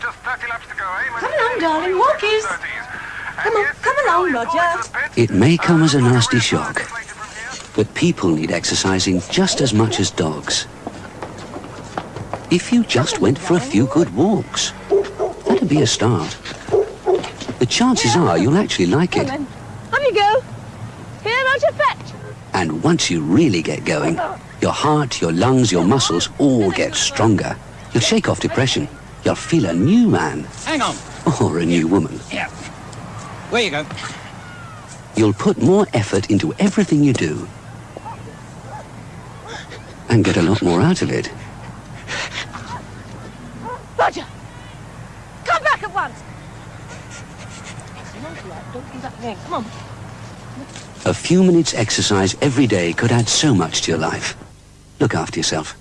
just 30 laps to go, eh? Come along, darling, walkies. Come on, come along, Roger. It may come as a nasty shock, but people need exercising just as much as dogs. If you just went for a few good walks, that'd be a start. The chances are you'll actually like it. Up you go. Here, Roger, fetch. And once you really get going, your heart, your lungs, your muscles all get stronger. You'll shake off depression. You'll feel a new man. Hang on. Or a new woman. Yeah. Where you go? You'll put more effort into everything you do. And get a lot more out of it. Roger. Come back at once. Don't do that again. Come on. A few minutes exercise every day could add so much to your life. Look after yourself.